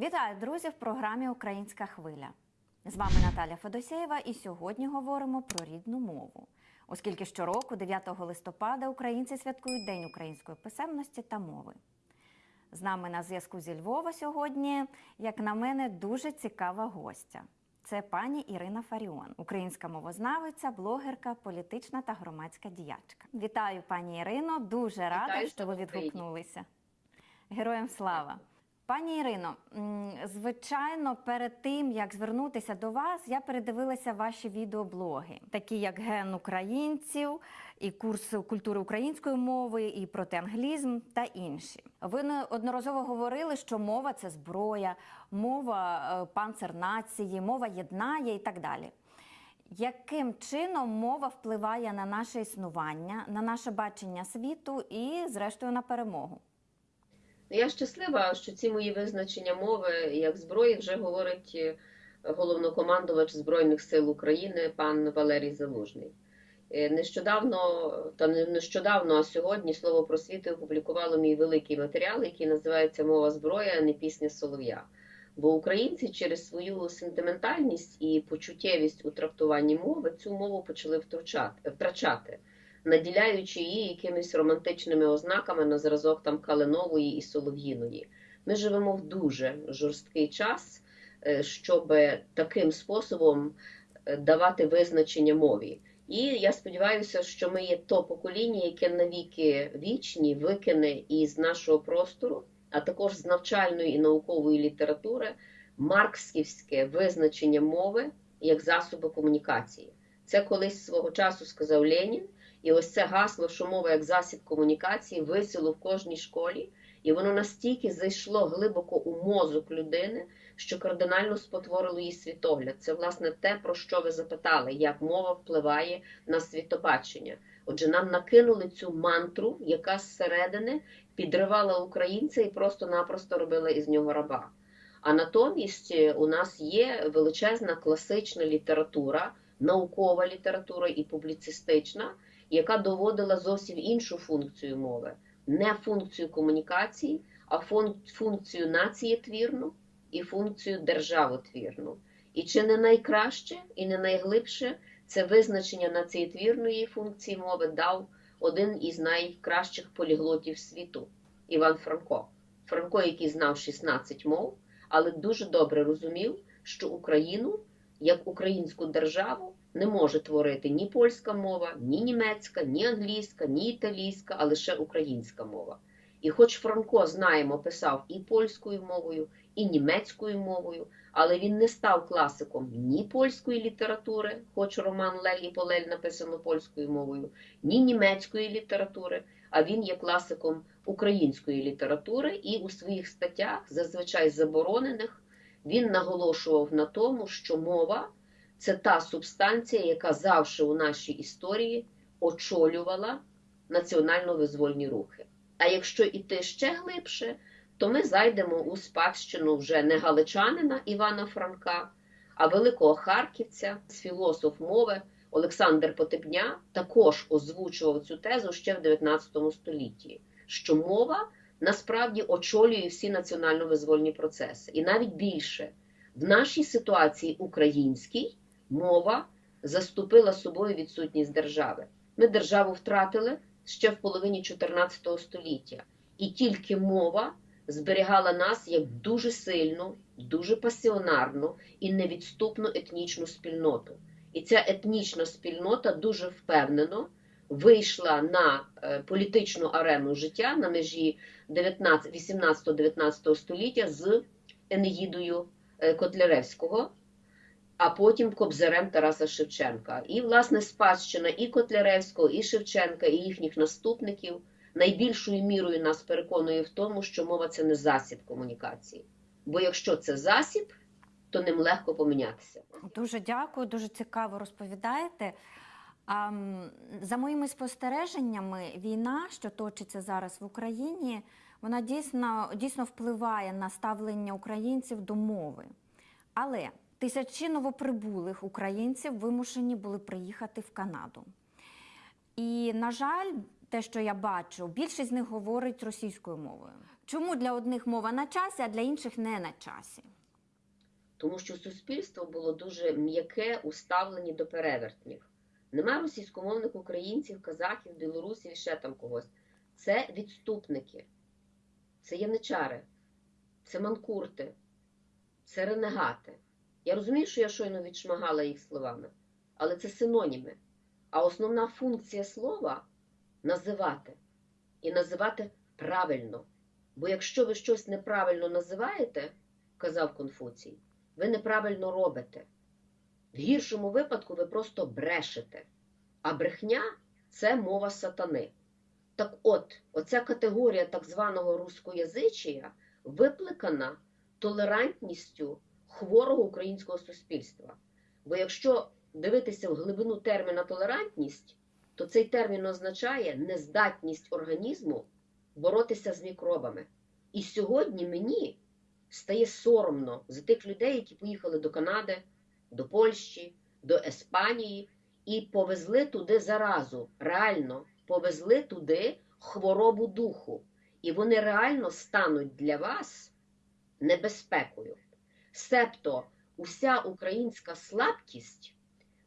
Вітаю, друзі, в програмі Українська хвиля. З вами Наталя Федосєєва, і сьогодні говоримо про рідну мову. Оскільки щороку, 9 листопада, українці святкують День української писемності та мови. З нами на зв'язку зі Львова сьогодні, як на мене, дуже цікава гостя. Це пані Ірина Фаріон, українська мовознавиця, блогерка, політична та громадська діячка. Вітаю, пані Ірино. Дуже рада, Вітаю, що ви відгукнулися. Героям слава! Пані Ірино, звичайно, перед тим як звернутися до вас, я передивилася ваші відеоблоги, такі як ген українців, і курс культури української мови, і протианглізм та інші. Ви неодноразово говорили, що мова це зброя, мова е, панцир нації, мова єднає і так далі. Яким чином мова впливає на наше існування, на наше бачення світу і, зрештою, на перемогу? Я щаслива, що ці мої визначення мови як зброї вже говорить е, головнокомандувач Збройних сил України пан Валерій Залужний. Е, Нещодавно, та не нещодавно, а сьогодні слово просвіти опублікувало мій великий матеріал, який називається Мова зброя, а не пісня солов'я. Бо українці через свою сентиментальність і почуттєвість у трактуванні мови цю мову почали втрачати, наділяючи її якимись романтичними ознаками на зразок там Калинової і Солов'їної. Ми живемо в дуже жорсткий час, е, щоб таким способом е, давати визначення мові. І я сподіваюся, що ми є то покоління, яке навіки вічні викине із нашого простору, а також з навчальної і наукової літератури марксівське визначення мови як засобу комунікації. Це колись свого часу сказав Ленін, і ось це гасло, що мова як засіб комунікації, висіло в кожній школі, і воно настільки зайшло глибоко у мозок людини, що кардинально спотворило її світогляд. Це власне те, про що ви запитали, як мова впливає на світобачення. Отже, нам накинули цю мантру, яка зсередини підривала українця і просто-напросто робила із нього раба. А натомість е, у нас є величезна класична література, наукова література і публіцистична, яка доводила зовсім іншу функцію мови, не функцію комунікації, а фун- функцію націєтвірну і функцію державотвірну. І чи не найкраще і не найглибше це визначення націєтвірної функції мови дав один із найкращих поліглотів світу Іван Франко. Франко, який знав 16 мов, але дуже добре розумів, що Україну як українську державу не може творити ні польська мова, ні німецька, ні англійська, ні італійська, а лише українська мова. І хоч Франко, знаємо, писав і польською мовою, і німецькою мовою, але він не став класиком ні польської літератури, хоч роман Лель і Полель написано польською мовою, ні німецької літератури, а він є класиком української літератури, і у своїх статтях, зазвичай заборонених, він наголошував на тому, що мова це та субстанція, яка завжди у нашій історії очолювала національно-визвольні рухи. А якщо іти ще глибше, то ми зайдемо у спадщину вже не галичанина Івана Франка, а великого харківця, філософ мови Олександр Потепня також озвучував цю тезу ще в 19 столітті, що мова насправді очолює всі національно-визвольні процеси. І навіть більше в нашій ситуації українській мова заступила собою відсутність держави. Ми державу втратили ще в половині 14 століття, і тільки мова зберігала нас як дуже сильну, дуже пасіонарну і невідступну етнічну спільноту. І ця етнічна спільнота дуже впевнено вийшла на е, політичну арену життя на межі 18-19 століття з Енеїдою е, Котляревського, а потім Кобзарем Тараса Шевченка. І, власне, спадщина і Котляревського, і Шевченка, і їхніх наступників найбільшою мірою нас переконує в тому, що мова це не засіб комунікації. Бо якщо це засіб, то ним легко помінятися. Дуже дякую, дуже цікаво розповідаєте. А, за моїми спостереженнями, війна, що точиться зараз в Україні, вона дійсно, дійсно впливає на ставлення українців до мови. Але тисячі новоприбулих українців вимушені були приїхати в Канаду. І, на жаль, те, що я бачу, більшість з них говорить російською мовою. Чому для одних мова на часі, а для інших не на часі? Тому що суспільство було дуже м'яке у ставленні до перевертнів. Нема російськомовних українців, казахів, білорусів і ще там когось. Це відступники, це яничари, це манкурти, це ренегати. Я розумію, що я щойно відшмагала їх словами, але це синоніми. А основна функція слова називати. І називати правильно. Бо якщо ви щось неправильно називаєте, казав Конфуцій, ви неправильно робите. В гіршому випадку ви просто брешете. А брехня це мова сатани. Так от, оця категорія так званого рускоязичія викликана толерантністю хворого українського суспільства. Бо якщо дивитися в глибину терміна толерантність, то цей термін означає нездатність організму боротися з мікробами. І сьогодні мені стає соромно за тих людей, які поїхали до Канади, до Польщі, до Іспанії і повезли туди заразу. Реально повезли туди хворобу духу. І вони реально стануть для вас небезпекою. Себто, уся українська слабкість,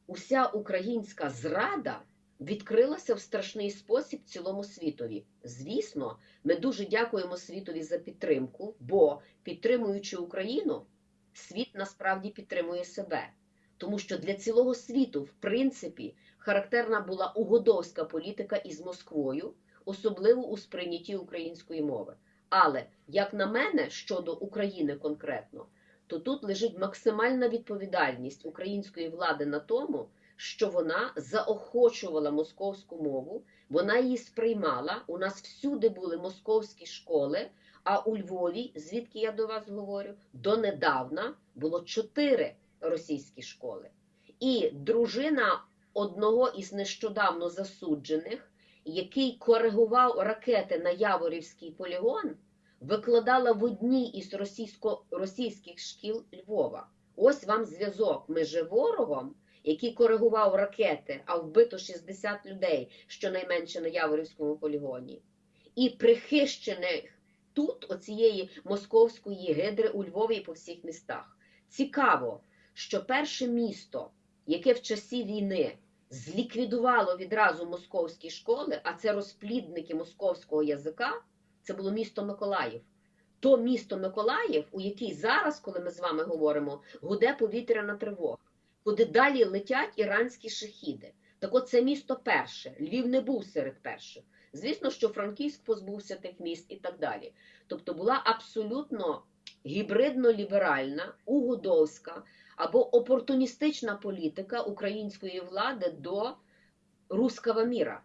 уся українська зрада відкрилася в страшний спосіб цілому світові. Звісно, ми дуже дякуємо світові за підтримку, бо підтримуючи Україну, світ насправді підтримує себе. Тому що для цілого світу, в принципі, характерна була угодовська політика із Москвою, особливо у сприйнятті української мови. Але, як на мене, щодо України конкретно, то тут лежить максимальна відповідальність української влади на тому, що вона заохочувала московську мову, вона її сприймала. У нас всюди були московські школи. А у Львові, звідки я до вас говорю, донедавна було чотири російські школи. І дружина одного із нещодавно засуджених, який коригував ракети на Яворівський полігон, викладала в одній із російсько-російських шкіл Львова. Ось вам зв'язок між ворогом, який коригував ракети, а вбито 60 людей, щонайменше на Яворівському полігоні, і прихищених тут оцієї московської гидри у Львові і по всіх містах. Цікаво, що перше місто, яке в часі війни зліквідувало відразу московські школи, а це розплідники московського язика, це було місто Миколаїв. То місто Миколаїв, у який зараз, коли ми з вами говоримо, гуде повітряна тривога, куди далі летять іранські шахіди. Так от це місто перше. Львів не був серед перших. Звісно, що Франківськ позбувся тих міст і так далі. Тобто була абсолютно гібридно-ліберальна, угодовська або опортуністична політика української влади до руского міра.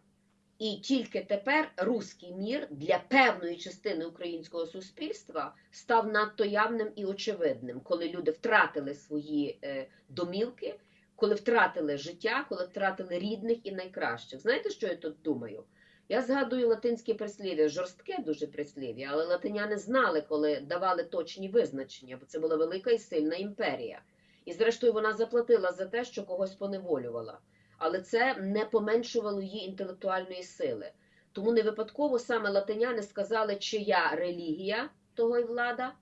І тільки тепер руський мір для певної частини українського суспільства став надто явним і очевидним, коли люди втратили свої е, домівки, коли втратили життя, коли втратили рідних і найкращих. Знаєте, що я тут думаю? Я згадую латинське прислів'я, жорстке дуже прислів'я, але латиняни знали, коли давали точні визначення, бо це була велика і сильна імперія. І, зрештою, вона заплатила за те, що когось поневолювала. Але це не поменшувало її інтелектуальної сили. Тому не випадково саме латиняни сказали, чия релігія того й влада,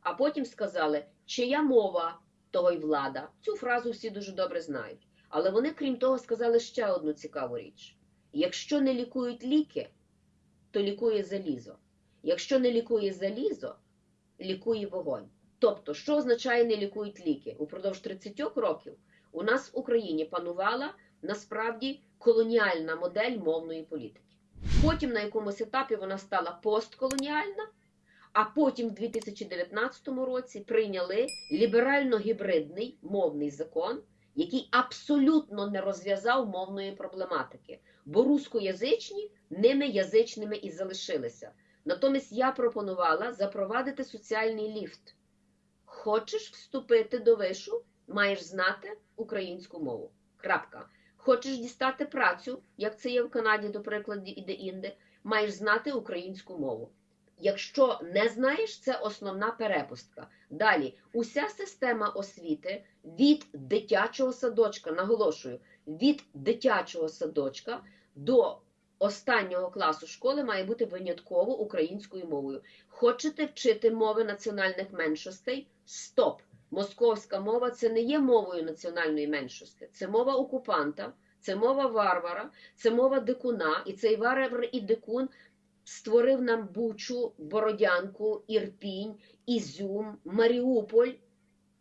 а потім сказали, чия мова того й влада. Цю фразу всі дуже добре знають. Але вони, крім того, сказали ще одну цікаву річ. Якщо не лікують ліки, то лікує залізо. Якщо не лікує залізо, лікує вогонь. Тобто, що означає не лікують ліки? Упродовж 30 років у нас в Україні панувала насправді колоніальна модель мовної політики. Потім на якомусь етапі вона стала постколоніальна, а потім в 2019 році прийняли ліберально-гібридний мовний закон, який абсолютно не розв'язав мовної проблематики, бо рускоязичні ними язичними і залишилися. Натомість я пропонувала запровадити соціальний ліфт. Хочеш вступити до вишу, маєш знати українську мову. Крапка. Хочеш дістати працю, як це є в Канаді, до прикладу, і де-інде, маєш знати українську мову. Якщо не знаєш, це основна перепустка. Далі, уся система освіти від дитячого садочка, наголошую, від дитячого садочка до останнього класу школи має бути винятково українською мовою. Хочете вчити мови національних меншостей? Стоп! Московська мова це не є мовою національної меншості, це мова окупанта, це мова варвара, це мова дикуна, і цей варвар і дикун створив нам Бучу, Бородянку, Ірпінь, Ізюм, Маріуполь.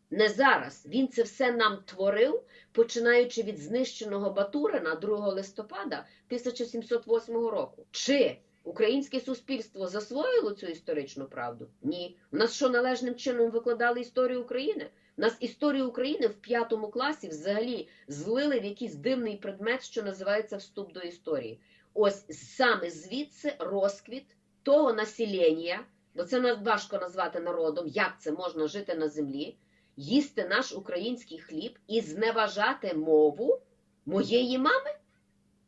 Не зараз. Він це все нам творив, починаючи від знищеного Батурина 2 листопада 1708 року. Чи українське суспільство засвоїло цю історичну правду? Ні. У нас що належним чином викладали історію України? У нас історію України в п'ятому класі взагалі злили в якийсь дивний предмет, що називається вступ до історії. Ось саме звідси розквіт того населення, бо це важко назвати народом, як це можна жити на землі, їсти наш український хліб і зневажати мову моєї мами,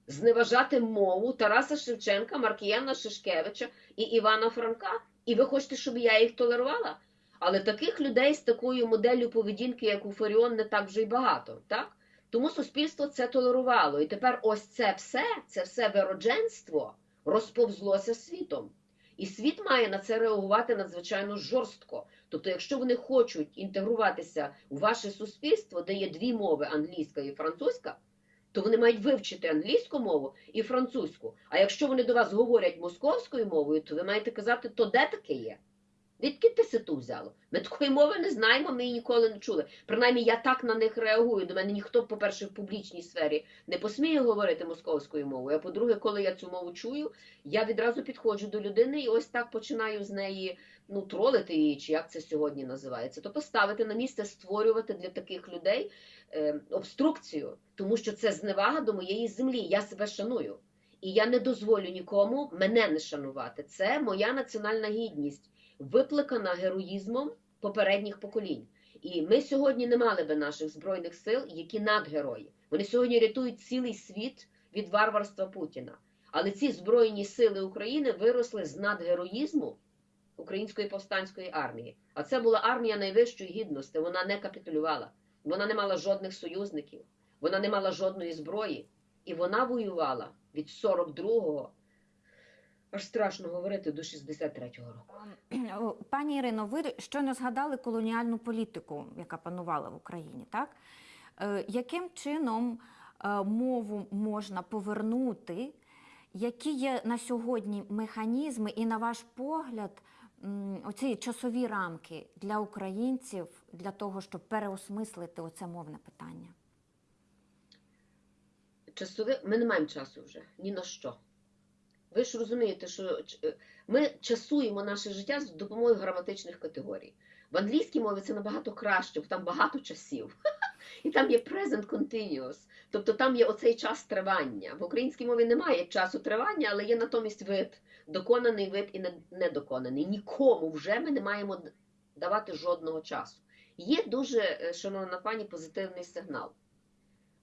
зневажати мову Тараса Шевченка, Маркіяна Шишкевича і Івана Франка. І ви хочете, щоб я їх толерувала? Але таких людей з такою моделлю поведінки, як у Фаріон, не так вже й багато. так? Тому суспільство це толерувало. І тепер ось це все, це все виродженство розповзлося світом. І світ має на це реагувати надзвичайно жорстко. Тобто, якщо вони хочуть інтегруватися у ваше суспільство, де є дві мови англійська і французька, то вони мають вивчити англійську мову і французьку. А якщо вони до вас говорять московською мовою, то ви маєте казати, то де таке є? Відки ти це ту взяло? Ми такої мови не знаємо, ми її ніколи не чули. Принаймні, я так на них реагую. До мене ніхто, по-перше, в публічній сфері не посміє говорити московською мовою. А по-друге, коли я цю мову чую, я відразу підходжу до людини і ось так починаю з неї ну, тролити її, чи як це сьогодні називається. Тобто ставити на місце, створювати для таких людей е, обструкцію, тому що це зневага до моєї землі. Я себе шаную. І я не дозволю нікому мене не шанувати. Це моя національна гідність викликана героїзмом попередніх поколінь. І ми сьогодні не мали би наших збройних сил, які надгерої. Вони сьогодні рятують цілий світ від варварства Путіна. Але ці збройні сили України виросли з надгероїзму української повстанської армії. А це була армія найвищої гідності. Вона не капітулювала, вона не мала жодних союзників, вона не мала жодної зброї. І вона воювала від 42-го Аж страшно говорити до 63-го року. Пані Ірино, ви щойно згадали колоніальну політику, яка панувала в Україні, так? Е, Яким чином е, мову можна повернути? Які є на сьогодні механізми, і на ваш погляд, оці часові рамки для українців для того, щоб переосмислити оце мовне питання? Часове ми не маємо часу вже ні на що. Ви ж розумієте, що ми часуємо наше життя з допомогою граматичних категорій. В англійській мові це набагато краще, бо там багато часів. І там є present continuous, тобто там є оцей час тривання. В українській мові немає часу тривання, але є натомість вид, доконаний вид і недоконаний. Нікому вже ми не маємо давати жодного часу. Є дуже, е, шановна пані, позитивний сигнал.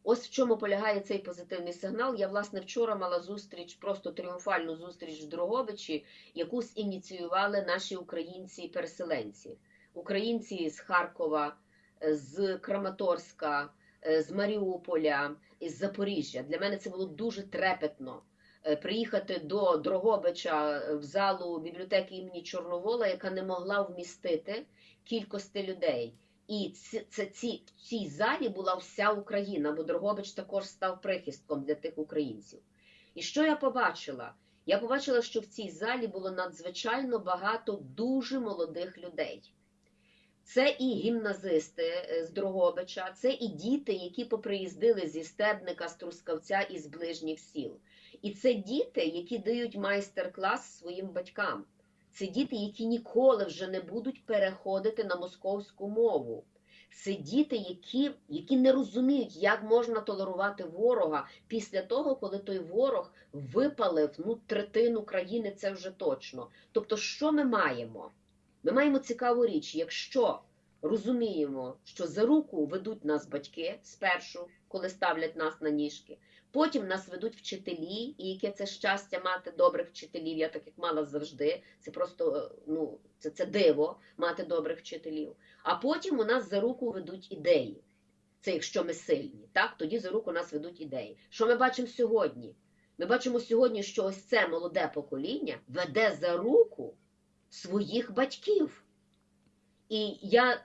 Ось в чому полягає цей позитивний сигнал. Я, власне, вчора мала зустріч, просто тріумфальну зустріч в Дрогобичі, яку ініціювали наші українці-переселенці. Українці з Харкова, е, з Краматорська, е, з Маріуполя, із Запоріжжя. Для мене це було дуже трепетно. е, Приїхати до Дрогобича в залу бібліотеки імені Чорновола, яка не могла вмістити кількості людей. І ці, це, ці, в цій залі була вся Україна, бо Дрогобич також став прихистком для тих українців. І що я побачила? Я побачила, що в цій залі було надзвичайно багато дуже молодих людей. Це і гімназисти е, з Дрогобича, це і діти, які поприїздили зі Стебника, з Трускавця і з ближніх сіл. І це діти, які дають майстер-клас своїм батькам. Це діти, які ніколи вже не будуть переходити на московську мову. Це діти, які, які не розуміють, як можна толерувати ворога після того, коли той ворог випалив ну, третину країни, це вже точно. Тобто, що ми маємо? Ми маємо цікаву річ, якщо розуміємо, що за руку ведуть нас батьки спершу, коли ставлять нас на ніжки, потім нас ведуть вчителі, і яке це щастя мати добрих вчителів, я так як мала завжди. Це просто е, ну, це, це диво мати добрих вчителів. А потім у нас за руку ведуть ідеї. Це якщо ми сильні, так? Тоді за руку нас ведуть ідеї. Що ми бачимо сьогодні? Ми бачимо сьогодні, що ось це молоде покоління веде за руку своїх батьків. І я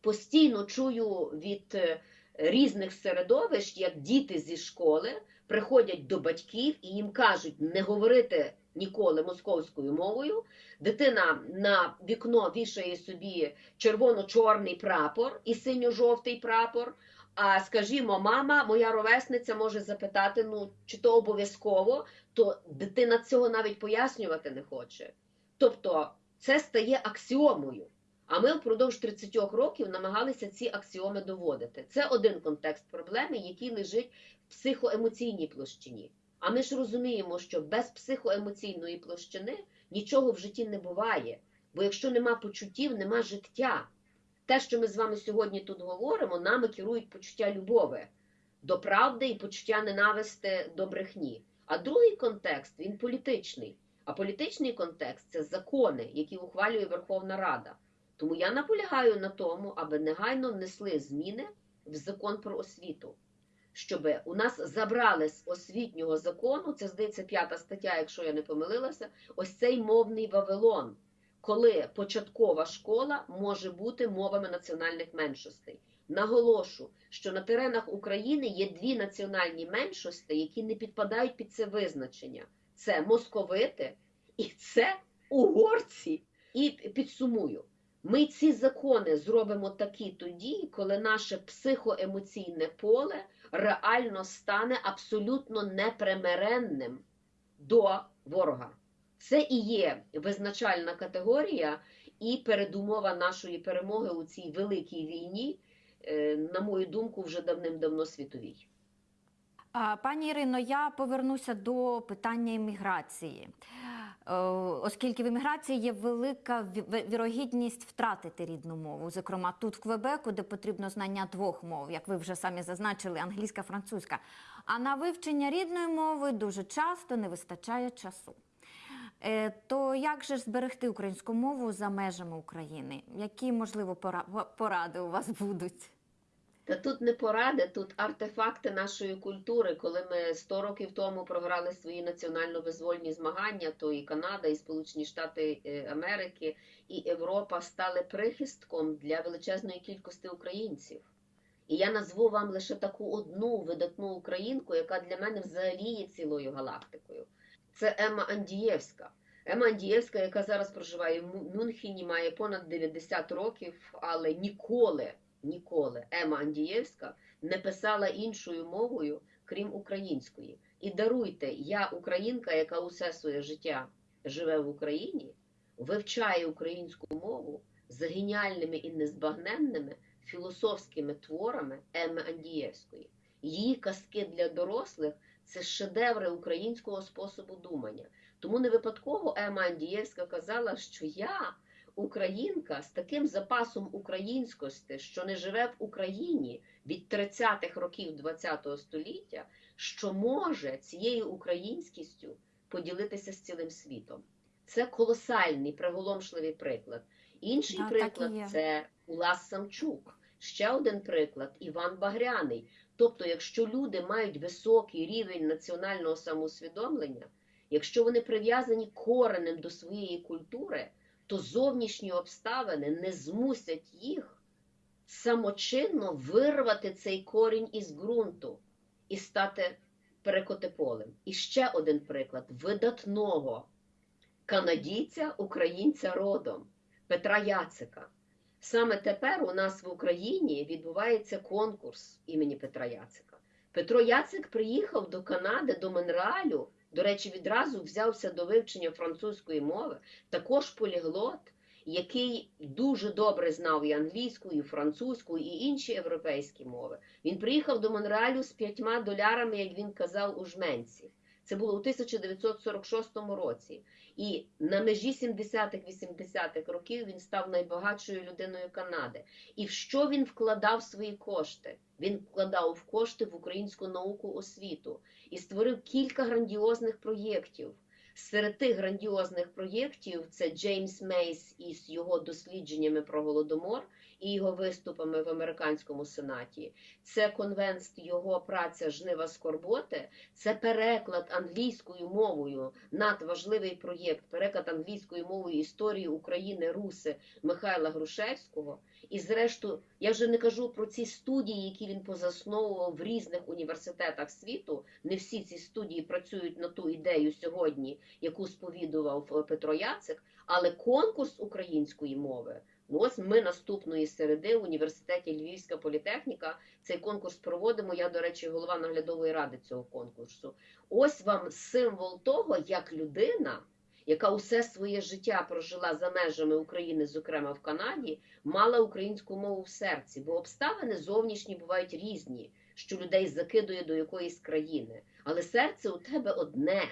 постійно чую від е, різних середовищ, як діти зі школи приходять до батьків і їм кажуть не говорити ніколи московською мовою. Дитина на вікно вішає собі червоно-чорний прапор і синьо-жовтий прапор. А скажімо, мама, моя ровесниця може запитати: ну чи то обов'язково, то дитина цього навіть пояснювати не хоче. Тобто це стає аксіомою. А ми впродовж 30 років намагалися ці аксіоми доводити. Це один контекст проблеми, який лежить в психоемоційній площині. А ми ж розуміємо, що без психоемоційної площини нічого в житті не буває. Бо якщо нема почуттів, нема життя. Те, що ми з вами сьогодні тут говоримо, нами керують почуття любові до правди і почуття ненависти до брехні. А другий контекст він політичний. А політичний контекст це закони, які ухвалює Верховна Рада. Тому я наполягаю на тому, аби негайно внесли зміни в закон про освіту, щоб у нас забрали з освітнього закону, це здається п'ята стаття, якщо я не помилилася, ось цей мовний Вавилон, коли початкова школа може бути мовами національних меншостей. Наголошу, що на теренах України є дві національні меншості, які не підпадають під це визначення: це московити і це угорці. І підсумую. Ми ці закони зробимо такі тоді, коли наше психоемоційне поле реально стане абсолютно непримиренним до ворога. Це і є визначальна категорія і передумова нашої перемоги у цій великій війні, е, на мою думку, вже давним-давно світовій. Пані Ірино, я повернуся до питання імміграції. Е, Оскільки в імміграції є велика ві- вірогідність втратити рідну мову, зокрема тут в Квебеку, де потрібно знання двох мов, як ви вже самі зазначили, англійська, французька. А на вивчення рідної мови дуже часто не вистачає часу. Е, То як же зберегти українську мову за межами України? Які можливо пора- поради у вас будуть? Та тут не поради, тут артефакти нашої культури. Коли ми 100 років тому програли свої національно-визвольні змагання, то і Канада, і Сполучені Штати е, Америки, і Європа стали прихистком для величезної кількості українців. І я назву вам лише таку одну видатну українку, яка для мене взагалі є цілою галактикою. Це Ема Андієвська. Ема Андієвська, яка зараз проживає в Мюнхені, має понад 90 років, але ніколи, ніколи Ема Андієвська не писала іншою мовою, крім української. І даруйте, я українка, яка усе своє життя живе в Україні, вивчає українську мову за геніальними і незбагненними філософськими творами Еми Андієвської. Її казки для дорослих це шедеври українського способу думання. Тому не випадково Ема Андієвська казала, що я українка з таким запасом українськості, що не живе в Україні від 30-х років ХХ століття, що може цією українськістю поділитися з цілим світом. Це колосальний приголомшливий приклад. Інший Да, приклад це Улас Самчук. Ще один приклад Іван Багряний. Тобто, якщо люди мають високий рівень національного самоусвідомлення, якщо вони прив'язані коренем до своєї культури, то зовнішні обставини не змусять їх самочинно вирвати цей корінь із ґрунту і стати перекотиполем. І ще один приклад видатного канадійця, українця родом Петра Яцика. Саме тепер у нас в Україні відбувається конкурс імені Петра Яцика. Петро Яцик приїхав до Канади, до Монреалю. До речі, відразу взявся до вивчення французької мови, також поліглот, який дуже добре знав і англійську, і французьку, і інші європейські мови. Він приїхав до Монреалю з п'ятьма долярами, як він казав, у жменці. Це було у 1946 році. І на межі 70-х-80-х років він став найбагатшою людиною Канади. І в що він вкладав свої кошти? Він вкладав в кошти в українську науку освіту і створив кілька грандіозних проєктів. Серед тих грандіозних проєктів це Джеймс Мейс із його дослідженнями про голодомор, і його виступами в американському сенаті. Це конвенст його праця Жнива Скорботи, це переклад англійською мовою, надважливий проєкт, переклад англійською мовою історії України Руси Михайла Грушевського. І зрештою, я вже не кажу про ці студії, які він позасновував в різних університетах світу. Не всі ці студії працюють на ту ідею сьогодні, яку сповідував е, Петро Яцик, але конкурс української мови. Ось ми наступної середи в університеті Львівська політехніка цей конкурс проводимо. Я, до речі, голова наглядової ради цього конкурсу. Ось вам символ того, як людина, яка усе своє життя прожила за межами України, зокрема в Канаді, мала українську мову в серці, бо обставини зовнішні бувають різні, що людей закидує до якоїсь країни. Але серце у тебе одне,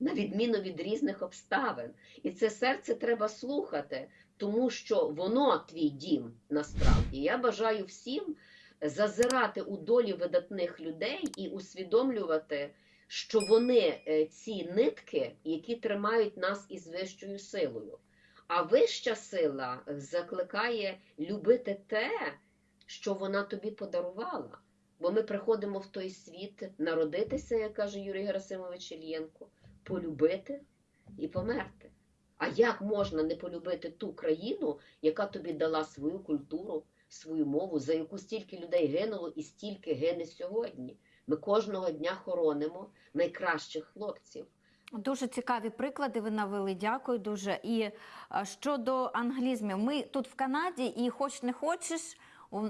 на відміну від різних обставин. І це серце треба слухати, тому що воно твій дім насправді. Я бажаю всім зазирати у долі видатних людей і усвідомлювати, що вони е, ці нитки, які тримають нас із вищою силою. А вища сила закликає любити те, що вона тобі подарувала. Бо ми приходимо в той світ народитися, як каже Юрій Герасимович Ільєнко, полюбити і померти. А як можна не полюбити ту країну, яка тобі дала свою культуру, свою мову, за яку стільки людей гинуло і стільки гине сьогодні? Ми кожного дня хоронимо найкращих хлопців. Дуже цікаві приклади ви навели. Дякую дуже. І е, щодо англізмів, ми тут в Канаді, і хоч не хочеш,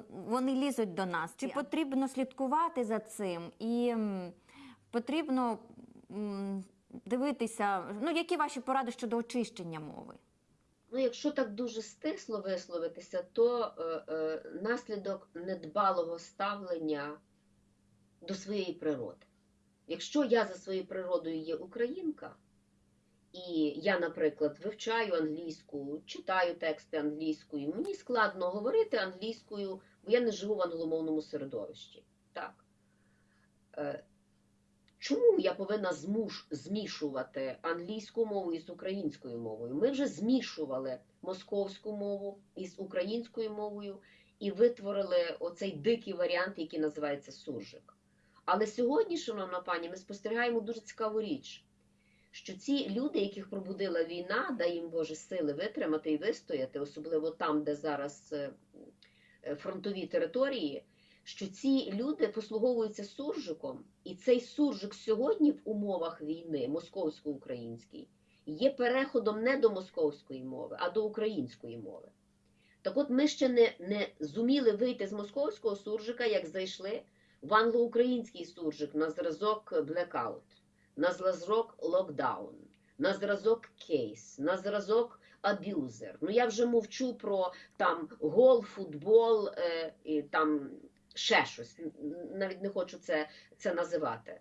вони лізуть до нас. Чи потрібно слідкувати за цим? І потрібно дивитися, ну які ваші поради щодо очищення мови? Ну, якщо так дуже стисло висловитися, то е, е, наслідок недбалого ставлення до своєї природи. Якщо я за своєю природою є українка, і я, наприклад, вивчаю англійську, читаю тексти англійською, мені складно говорити англійською, бо я не живу в англомовному середовищі. Так? Е, Чому я повинна змуш, змішувати англійську мову із українською мовою? Ми вже змішували московську мову із українською мовою і витворили оцей дикий варіант, який називається суржик. Але сьогодні, шановна пані, ми спостерігаємо дуже цікаву річ, що ці люди, яких пробудила війна, дай їм Боже сили витримати і вистояти, особливо там, де зараз е, фронтові території, що ці люди послуговуються суржиком, і цей суржик сьогодні в умовах війни, московсько-український, є переходом не до московської мови, а до української мови. Так от ми ще не, не зуміли вийти з московського суржика, як зайшли в англо-український суржик на зразок Blackout, на зразок Lockdown, на зразок Кейс, на зразок Аб'юзер. Ну я вже мовчу про там гол, футбол е, і там ще щось. Навіть не хочу це, це називати.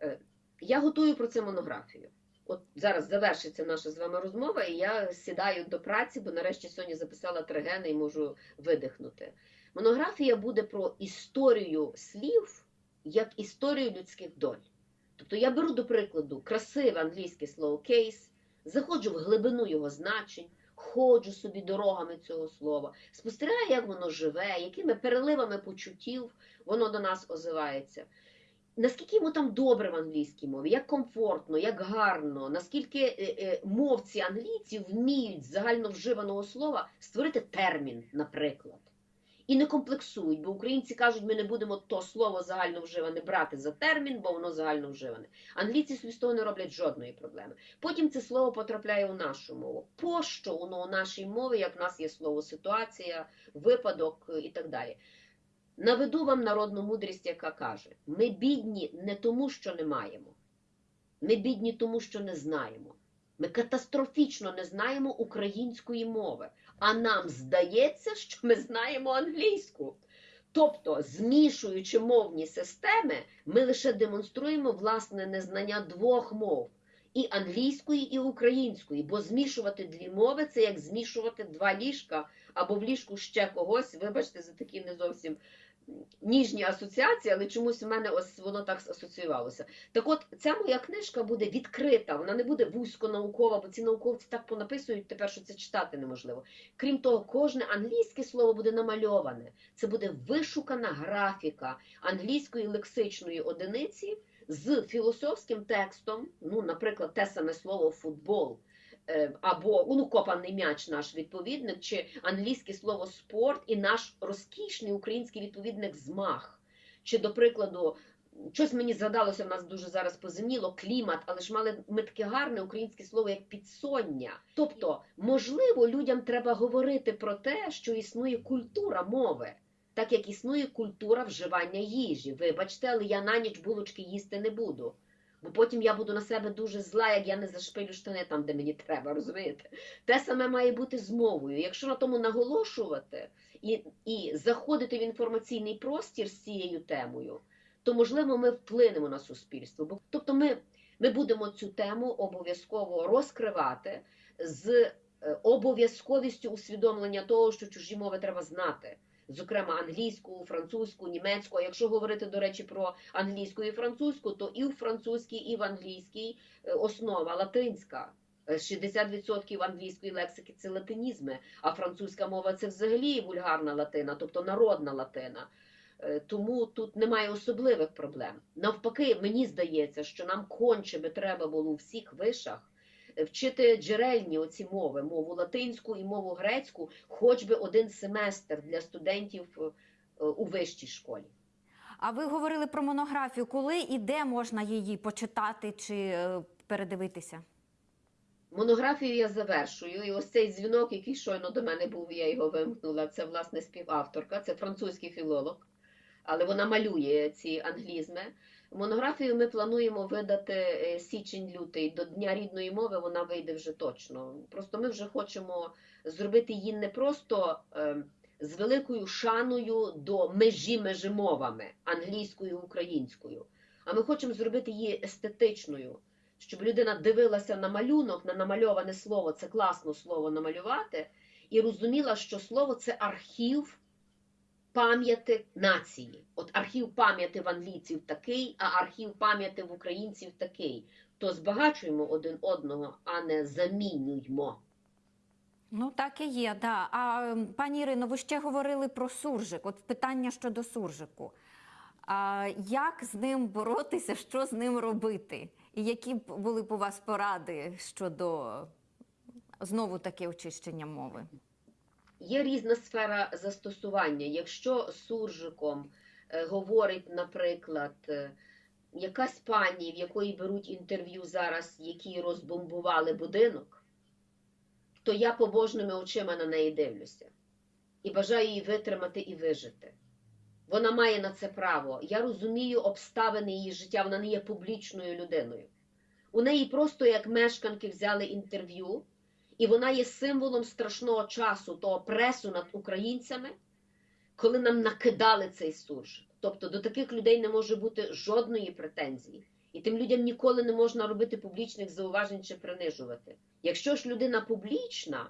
Е, Я готую про це монографію. От зараз завершиться наша з вами розмова, і я сідаю до праці, бо нарешті сьогодні записала тригени і можу видихнути. Монографія буде про історію слів як історію людських доль. Тобто я беру до прикладу красиве англійське слово кейс, заходжу в глибину його значень, ходжу собі дорогами цього слова, спостерігаю, як воно живе, якими переливами почуттів воно до нас озивається. Наскільки йому там добре в англійській мові, як комфортно, як гарно, наскільки е, е, мовці англійці вміють з загальновживаного слова створити термін, наприклад. І не комплексують, бо українці кажуть, ми не будемо то слово загальновживане брати за термін, бо воно загальновживане. Англійці собі з того не роблять жодної проблеми. Потім це слово потрапляє у нашу мову. Пощо воно у нашій мові, як в нас є слово ситуація, випадок і так далі. Наведу вам народну мудрість, яка каже: ми бідні не тому, що не маємо. Ми бідні тому, що не знаємо. Ми катастрофічно не знаємо української мови, а нам здається, що ми знаємо англійську. Тобто, змішуючи мовні системи, ми лише демонструємо власне незнання двох мов. і англійської, і української, бо змішувати дві мови це як змішувати два ліжка або в ліжку ще когось. Вибачте за такі не зовсім ніжні асоціації, але чомусь в мене ось воно так асоціювалося. Так от, ця моя книжка буде відкрита, вона не буде вузьконаукова, бо ці науковці так понаписують тепер, що це читати неможливо. Крім того, кожне англійське слово буде намальоване. Це буде вишукана графіка англійської лексичної одиниці з філософським текстом, ну, наприклад, те саме слово футбол. Е, Або ну, копаний м'яч наш відповідник, чи англійське слово спорт і наш розкішний український відповідник змах. Чи, до прикладу, щось мені згадалося, в нас дуже зараз поземніло, клімат, але ж мали ми таке гарне українське слово як підсоння. Тобто, можливо, людям треба говорити про те, що існує культура мови, так як існує культура вживання їжі. Вибачте, але я на ніч булочки їсти не буду. Бо потім я буду на себе дуже зла, як я не зашпилю штани там, де мені треба, розумієте? Те саме має бути з мовою. Якщо на тому наголошувати і, і заходити в інформаційний простір з цією темою, то можливо ми вплинемо на суспільство. Бо тобто, ми, ми будемо цю тему обов'язково розкривати з е, обов'язковістю усвідомлення того, що чужі мови треба знати. Зокрема, англійську, французьку, німецьку. А якщо говорити, до речі, про англійську і французьку, то і в французькій, і в англійській е, основа латинська. Е, 60% англійської лексики це латинізми, а французька мова це взагалі вульгарна латина, тобто народна латина. Е, Тому тут немає особливих проблем. Навпаки, мені здається, що нам конче би треба було у всіх вишах е, вчити джерельні оці мови, мову латинську і мову грецьку, хоч би один семестр для студентів е, у вищій школі. А ви говорили про монографію. Коли і де можна її почитати чи е, передивитися? Монографію я завершую, і ось цей дзвінок, який щойно до мене був, я його вимкнула. Це власне співавторка, це французький філолог, але вона малює ці англізми. Монографію ми плануємо видати е, січень-лютий до Дня рідної мови. Вона вийде вже точно. Просто ми вже хочемо зробити її не просто е, з великою шаною до межі межі мовами англійською українською, а ми хочемо зробити її естетичною щоб людина дивилася на малюнок, на намальоване слово, це класно слово намалювати, і розуміла, що слово це архів пам'яті нації. От архів пам'яті в англійців такий, а архів пам'яті в українців такий. То збагачуємо один одного, а не замінюємо. Ну так і є, да. А ем, пані Ірино, ви ще говорили про суржик. От питання щодо суржику. А, як з ним боротися, що з ним робити? І які були б у вас поради щодо знову таки очищення мови? Є різна сфера застосування. Якщо суржиком е, говорить, наприклад, е, якась пані, в якої беруть інтерв'ю зараз, які розбомбували будинок, то я побожними очима на неї дивлюся і бажаю їй витримати і вижити. Вона має на це право. Я розумію обставини її життя, вона не є публічною людиною. У неї просто як мешканки взяли інтерв'ю, і вона є символом страшного часу, того пресу над українцями, коли нам накидали цей сурж. Тобто до таких людей не може бути жодної претензії. І тим людям ніколи не можна робити публічних зауважень чи принижувати. Якщо ж людина публічна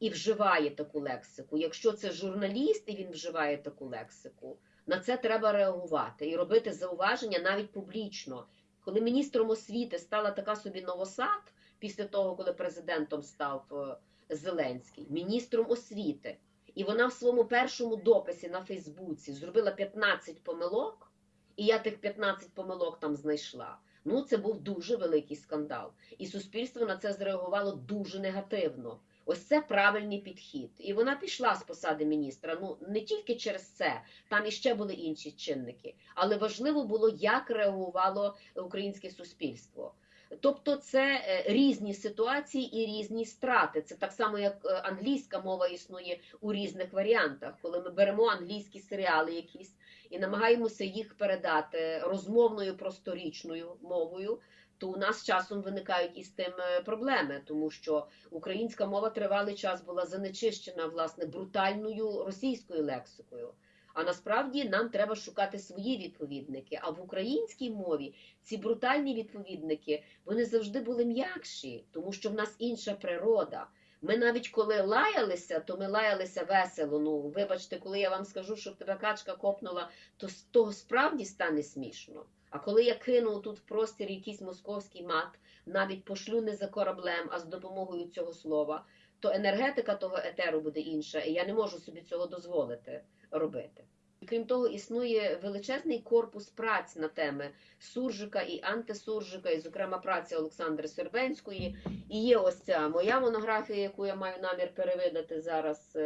і вживає таку лексику, якщо це журналіст і він вживає таку лексику, на це треба реагувати і робити зауваження навіть публічно. Коли міністром освіти стала така собі новосад, після того, коли президентом став е, Зеленський, міністром освіти, і вона в своєму першому дописі на Фейсбуці зробила 15 помилок, і я тих 15 помилок там знайшла. Ну, це був дуже великий скандал. І суспільство на це зреагувало дуже негативно. Ось це правильний підхід. І вона пішла з посади міністра. Ну не тільки через це, там іще були інші чинники. Але важливо було, як реагувало українське суспільство. Тобто це е, різні ситуації і різні страти. Це так само, як е, англійська мова існує у різних варіантах, коли ми беремо англійські серіали якісь і намагаємося їх передати розмовною просторічною мовою. То у нас часом виникають із тим е, проблеми, тому що українська мова тривалий час була занечищена власне брутальною російською лексикою. А насправді нам треба шукати свої відповідники. А в українській мові ці брутальні відповідники вони завжди були м'якші, тому що в нас інша природа. Ми навіть коли лаялися, то ми лаялися весело. Ну, вибачте, коли я вам скажу, що тебе качка копнула, то з того справді стане смішно. А коли я кину тут в простір якийсь московський мат, навіть пошлю не за кораблем, а з допомогою цього слова, то енергетика того етеру буде інша, і я не можу собі цього дозволити робити. Крім того, існує величезний корпус праць на теми суржика і антисуржика, і, зокрема, праця Олександри Сербенської. І є ось ця моя монографія, яку я маю намір перевидати зараз.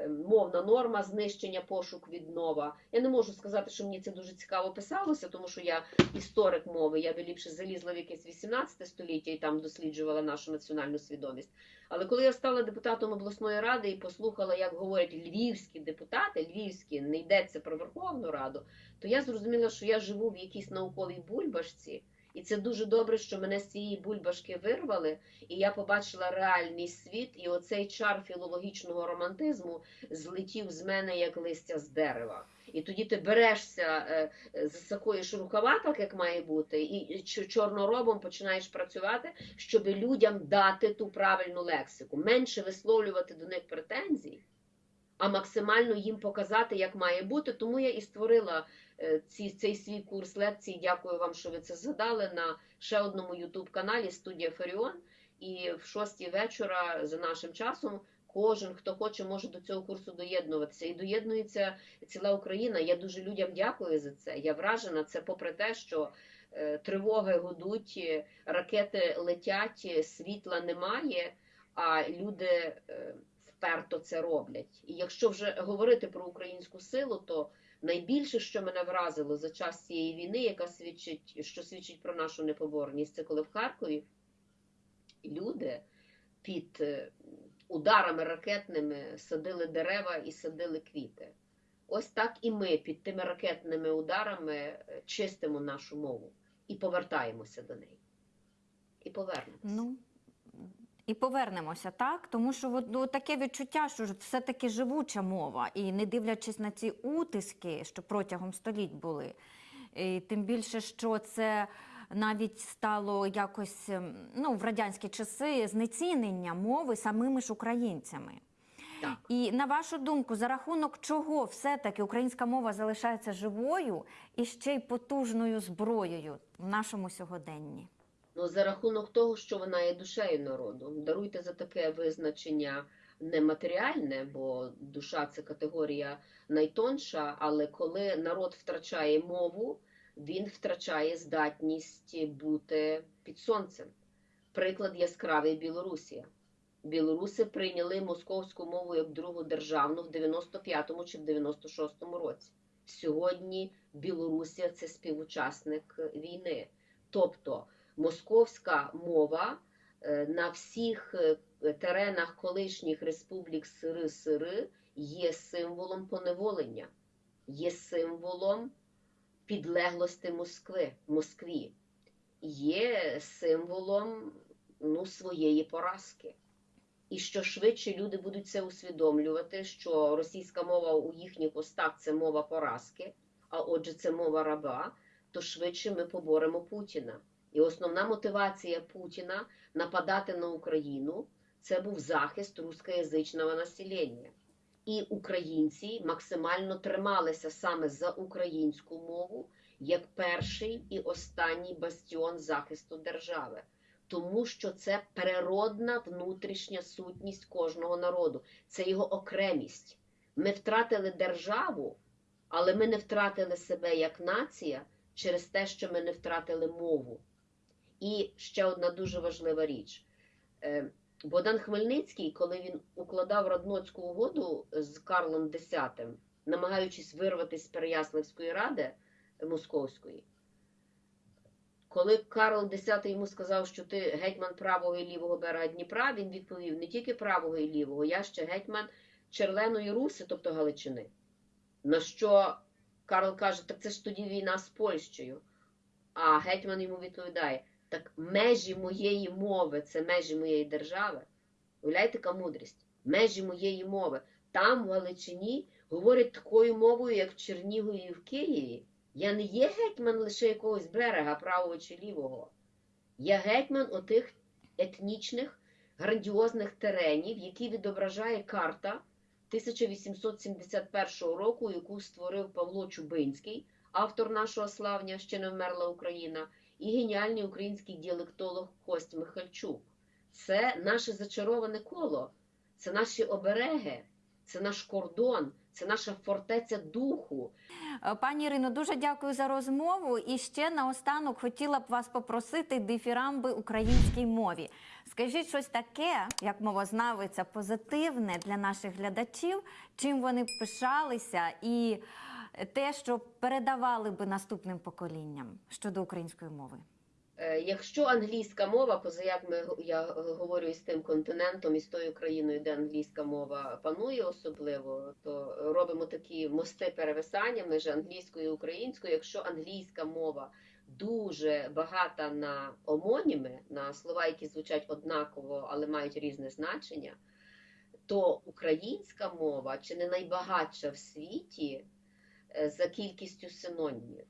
Е, Мовна норма, знищення, пошук, віднова. Я не можу сказати, що мені це дуже цікаво писалося, тому що я історик мови, я би ліпше залізла в якесь 18 століття і там досліджувала нашу національну свідомість. Але коли я стала депутатом обласної ради і послухала, як говорять львівські депутати, львівські, не йдеться про Верховну Раду, то я зрозуміла, що я живу в якійсь науковій бульбашці. І це дуже добре, що мене з цієї бульбашки вирвали, і я побачила реальний світ, і оцей чар філологічного романтизму злетів з мене як листя з дерева. І тоді ти берешся, е, засакуєш рукава, так як має бути, і чорноробом починаєш працювати, щоб людям дати ту правильну лексику, менше висловлювати до них претензій, а максимально їм показати, як має бути. Тому я і створила е, ці, цей свій курс лекцій. Дякую вам, що ви це згадали на ще одному ютуб каналі Студія Фаріон. І в шостій вечора за нашим часом. Кожен, хто хоче, може до цього курсу доєднуватися. І доєднується ціла Україна. Я дуже людям дякую за це. Я вражена. Це попри те, що е, тривоги гудуть, ракети летять, світла немає, а люди е, вперто це роблять. І якщо вже говорити про українську силу, то найбільше, що мене вразило за час цієї війни, яка свідчить, що свідчить про нашу непоборність, це коли в Харкові люди під е, ударами ракетними садили дерева і садили квіти. Ось так і ми під тими ракетними ударами е, чистимо нашу мову і повертаємося до неї. І повернемося. Ну і повернемося, так? Тому що от, ну, таке відчуття, що ж все-таки живуча мова, і не дивлячись на ці утиски, що протягом століть були, і тим більше, що це навіть стало якось ем, ну, в радянські часи знецінення мови самими ж українцями. Так. І на вашу думку, за рахунок чого все-таки українська мова залишається живою і ще й потужною зброєю в нашому сьогоденні? Ну, за рахунок того, що вона є душею народу. Даруйте за таке визначення нематеріальне, бо душа це категорія найтонша, але коли народ втрачає мову, він втрачає здатність бути під сонцем. Приклад яскравий Білорусія. Білоруси прийняли московську мову як другу державну в 95-му чи в 96-му році. Сьогодні Білорусія це співучасник війни. Тобто московська мова е, на всіх е, теренах колишніх республік СРСР є символом поневолення, є символом підлеглості Москви, Москві, є символом ну, своєї поразки. І що швидше люди будуть це усвідомлювати, що російська мова у їхніх устах це мова поразки, а отже, це мова раба, то швидше ми поборемо Путіна. І основна мотивація Путіна нападати на Україну це був захист рускоязичного населення. І українці максимально трималися саме за українську мову як перший і останній бастіон захисту держави, тому що це природна внутрішня сутність кожного народу, це його окремість. Ми втратили державу, але ми не втратили себе як нація через те, що ми не втратили мову. І ще одна дуже важлива річ. Е, Богдан Хмельницький, коли він укладав Радноцьку угоду з Карлом X, намагаючись вирватися з Переяславської ради Московської, коли Карл X йому сказав, що ти гетьман правого і лівого берега Дніпра, він відповів не тільки правого і лівого, я ще гетьман Черленої Руси, тобто Галичини. На що Карл каже, так це ж тоді війна з Польщею. А гетьман йому відповідає: так межі моєї мови це межі моєї держави. Уявляєте, яка мудрість? Межі моєї мови. Там, в Галичині, говорять такою мовою, як в Чернігові і в Києві, я не є гетьман лише якогось берега, правого чи лівого. Я гетьман отих етнічних, грандіозних теренів, які відображає карта 1871 року, яку створив Павло Чубинський, автор нашого славня, ще не вмерла Україна, і геніальний український діалектолог Кость Михальчук. Це наше зачароване коло, це наші обереги, це наш кордон, це наша фортеця духу. Е, Пані Ірино, дуже дякую за розмову. І ще наостанок хотіла б вас попросити дифірамби українській мові. Скажіть щось таке, як мовознавиця, позитивне для наших глядачів, чим вони пишалися, і те, що передавали би наступним поколінням щодо української мови. Е, Якщо англійська мова, поза як ми я говорю із тим континентом, і з тою країною, де англійська мова панує особливо, то робимо такі мости перевисання між англійською і українською. Якщо англійська мова дуже багата на омоніми, на слова, які звучать однаково, але мають різне значення, то українська мова чи не найбагатша в світі за кількістю синонімів.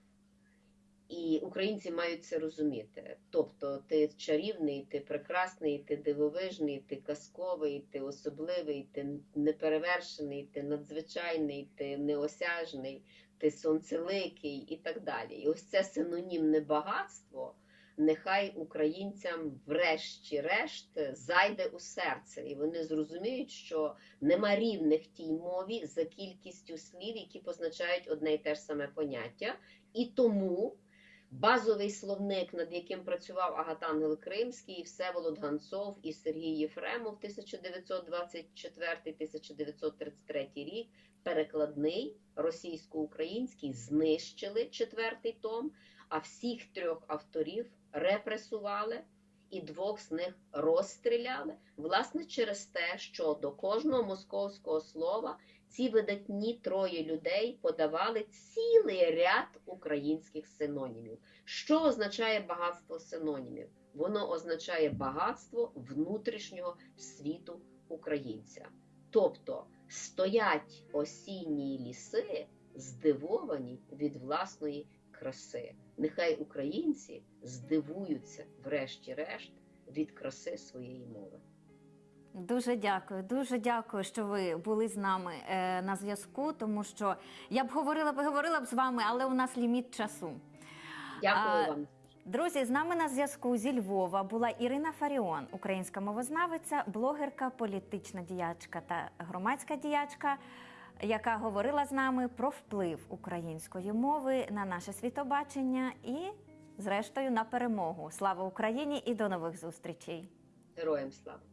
І українці мають це розуміти. Тобто, ти чарівний, ти прекрасний, ти дивовижний, ти казковий, ти особливий, ти неперевершений, ти надзвичайний, ти неосяжний, ти сонцеликий і так далі. І ось це синонімне багатство. Нехай українцям, врешті-решт, зайде у серце, і вони зрозуміють, що нема рівних тій мові за кількістю слів, які позначають одне й те ж саме поняття, і тому базовий словник, над яким працював Агатангел Кримський, і Всеволод Ганцов і Сергій Єфремов 1924-1933 рік, перекладний російсько-український, знищили четвертий том, а всіх трьох авторів репресували і двох з них розстріляли, власне, через те, що до кожного московського слова ці видатні троє людей подавали цілий ряд українських синонімів. Що означає багатство синонімів? Воно означає багатство внутрішнього світу українця. Тобто стоять осінні ліси, здивовані від власної краси. Нехай українці здивуються, врешті-решт, від краси своєї мови. Дуже дякую, дуже дякую, що ви були з нами е, на зв'язку, тому що я б говорила б говорила б з вами, але у нас ліміт часу. Дякую А, вам. Друзі, з нами на зв'язку зі Львова була Ірина Фаріон, українська мовознавиця, блогерка, політична діячка та громадська діячка, яка говорила з нами про вплив української мови на наше світобачення і, зрештою, на перемогу. Слава Україні і до нових зустрічей! Героям слава!